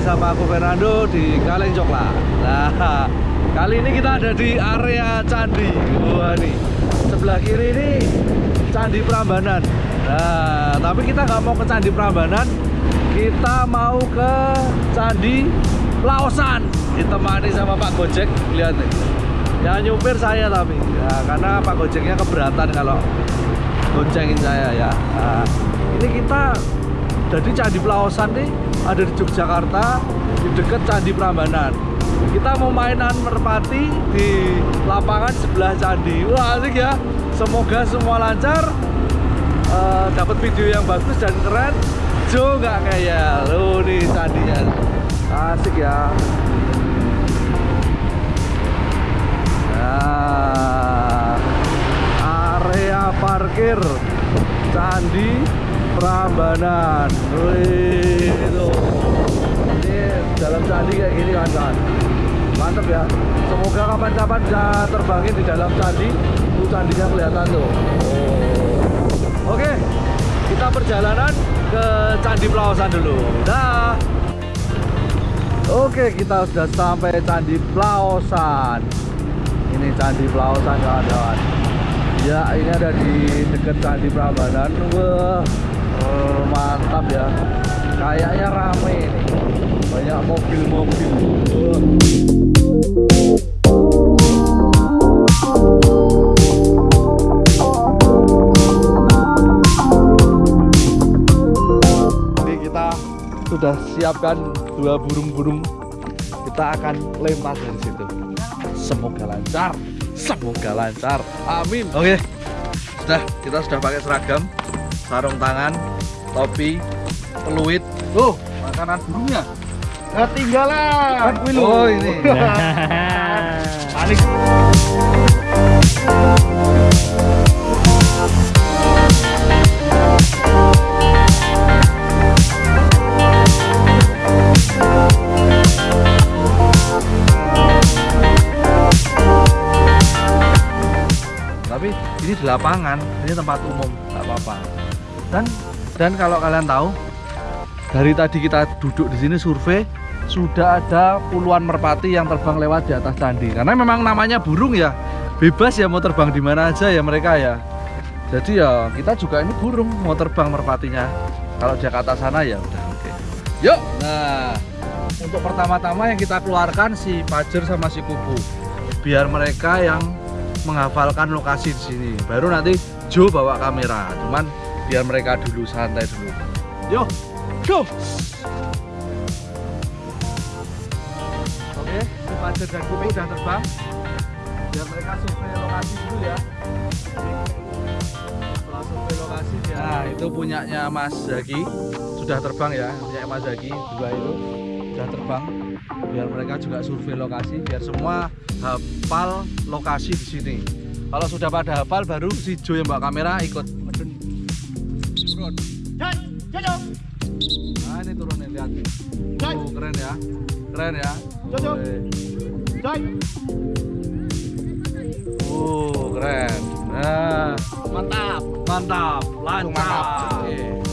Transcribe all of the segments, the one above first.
sama aku Fernando di Kaleng Coklat. Nah, kali ini kita ada di area Candi. Wah nih, sebelah kiri ini Candi Prambanan. Nah, tapi kita nggak mau ke Candi Prambanan. Kita mau ke Candi Laosan. Ditemani sama Pak Gojek, lihat nih. Ya nyupir saya tapi. Ya, Karena Pak Gojeknya keberatan kalau goncengin saya ya. Nah, Ini kita jadi Candi Pelaosan nih ada di Yogyakarta di dekat Candi Prambanan. Kita mau mainan merpati di lapangan sebelah candi. Wah asik ya. Semoga semua lancar uh, dapat video yang bagus dan keren. Jo nggak kayak lo nih candinya asik ya. Nah area parkir candi Prambanan. Wih, itu. Ini dalam candi kayak gini kan. Mantep ya. Semoga kapan-kapan bisa terbangin di dalam candi. Itu candinya kelihatan tuh. Oh. Oke, kita perjalanan ke Candi Pelawasan dulu. Dah. Oke, kita sudah sampai Candi Pelawasan. Ini Candi Pelawasan kawan-kawan. Ya, ini ada di dekat Candi Prambanan. Wah, oh, mantap ya. Kayaknya rame ini. Banyak mobil-mobil. Ini kita sudah siapkan dua burung-burung. Kita akan lempar dari situ. Semoga lancar. Semoga lancar. Amin. Oke. Sudah kita sudah pakai seragam sarung tangan, topi, peluit. Tuh, makanan burungnya. Ketinggalan. Oh, ini. Panik. tapi ini di lapangan ini tempat umum dan kalau kalian tahu dari tadi kita duduk di sini survei sudah ada puluhan merpati yang terbang lewat di atas candi. Karena memang namanya burung ya bebas ya mau terbang di mana aja ya mereka ya. Jadi ya kita juga ini burung mau terbang merpatinya. Kalau Jakarta sana ya udah oke. Okay. yuk nah untuk pertama-tama yang kita keluarkan si pajer sama si kupu biar mereka yang menghafalkan lokasi di sini. Baru nanti Jo bawa kamera. Cuman biar mereka dulu santai dulu. Yuk go! Oke Fajar dan Kupi sudah terbang. Biar mereka survei lokasi dulu ya. Setelah survei lokasi ya nah itu punyanya Mas Zaki. Sudah terbang ya punya Mas Zaki dua itu. Sudah terbang. Biar mereka juga survei lokasi biar semua hafal lokasi di sini. Kalau sudah pada hafal baru si Jo yang bawa kamera ikut turun nah ini turun nih lihat. Oh, keren ya keren ya. Oh keren. Nah. Mantap. Mantap. Lancar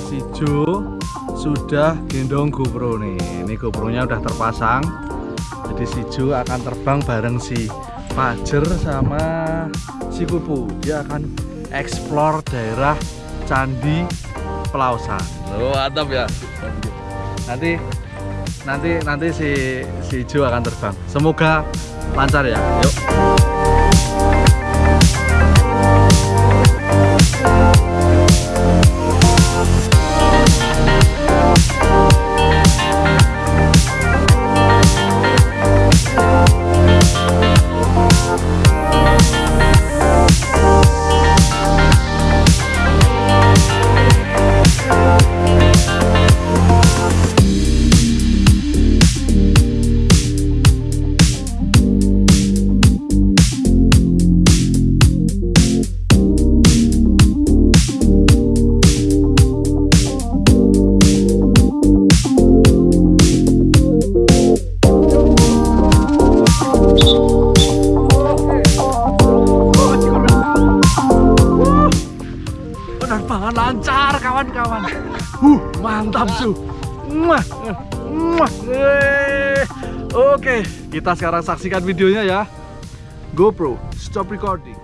si Jo sudah gendong GoPro nih. Ini GoPro nya udah terpasang. Jadi si Jo akan terbang bareng si Fajer sama si Kupu. Dia akan explore daerah Candi Pelausan. Oh, mantap ya. Nanti nanti nanti si si Jo akan terbang. Semoga lancar ya. Yuk. Mantap su. Muah. Yeay. Oke, kita sekarang saksikan videonya ya. GoPro, stop recording.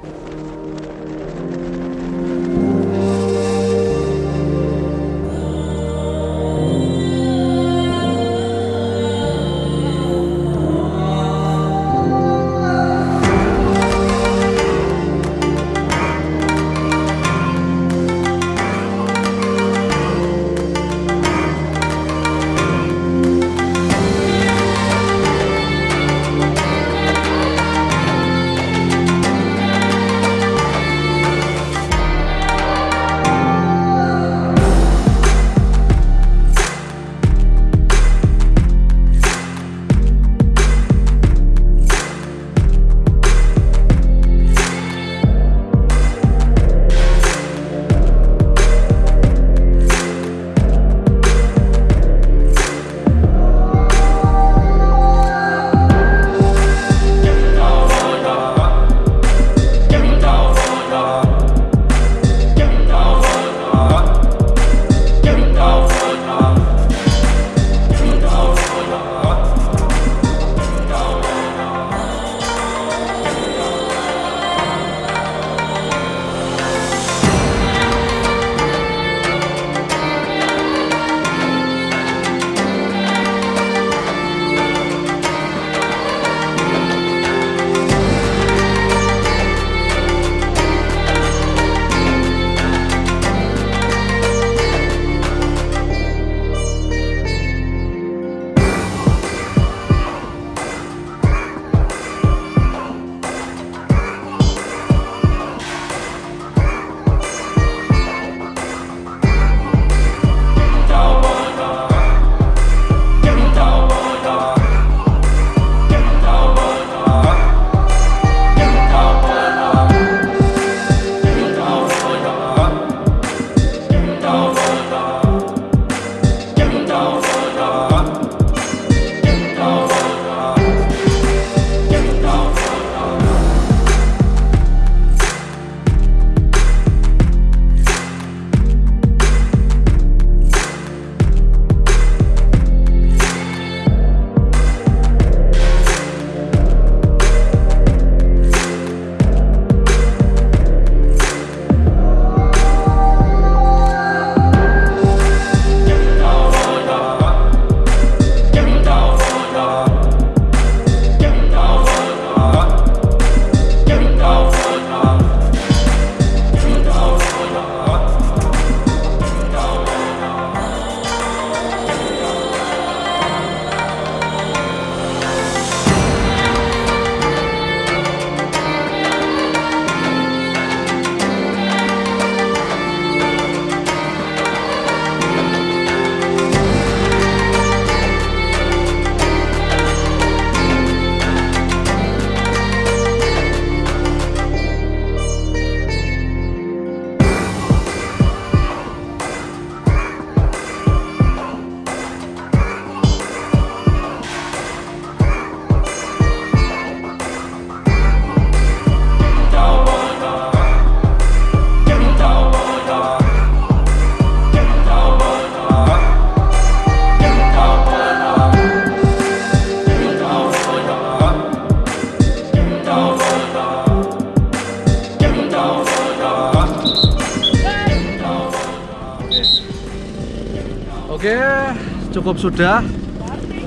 Cukup sudah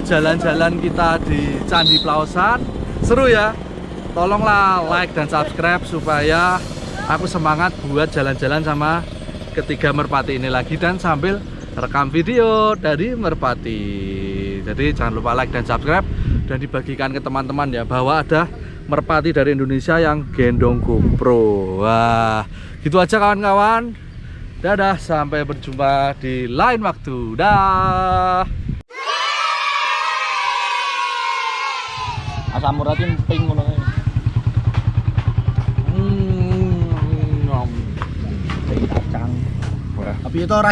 jalan-jalan kita di Candi Plausan. Seru ya. Tolonglah like dan subscribe supaya aku semangat buat jalan-jalan sama ketiga merpati ini lagi dan sambil rekam video dari merpati. Jadi jangan lupa like dan subscribe dan dibagikan ke teman-teman ya bahwa ada merpati dari Indonesia yang gendong GoPro. Wah, gitu aja kawan-kawan. Dadah, sampai berjumpa di lain waktu. Dah. asam uratnya pink ngono kae. Hmm, nom. Kacang. Tapi itu ora